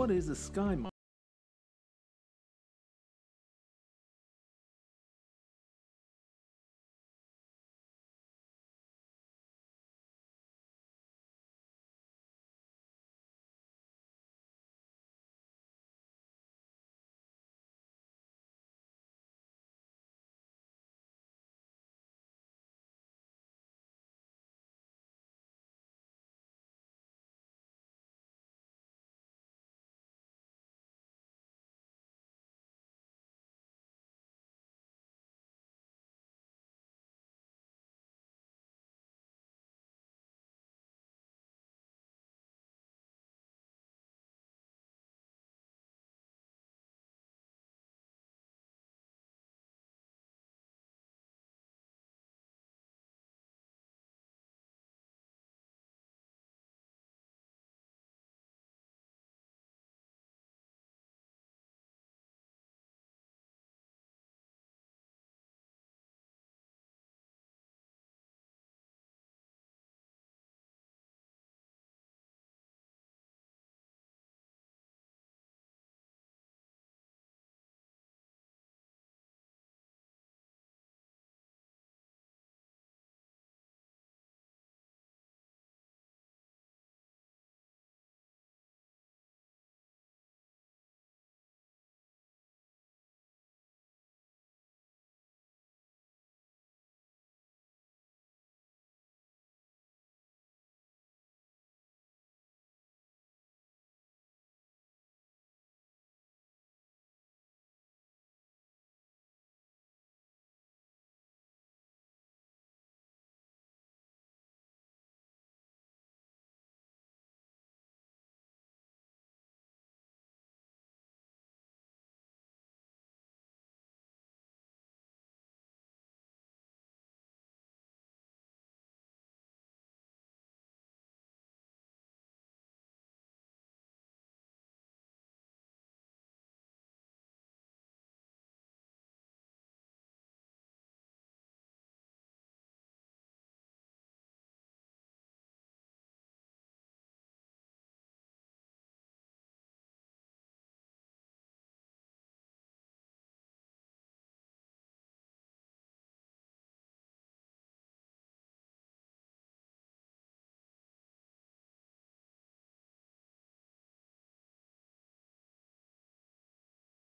what is a sky mine?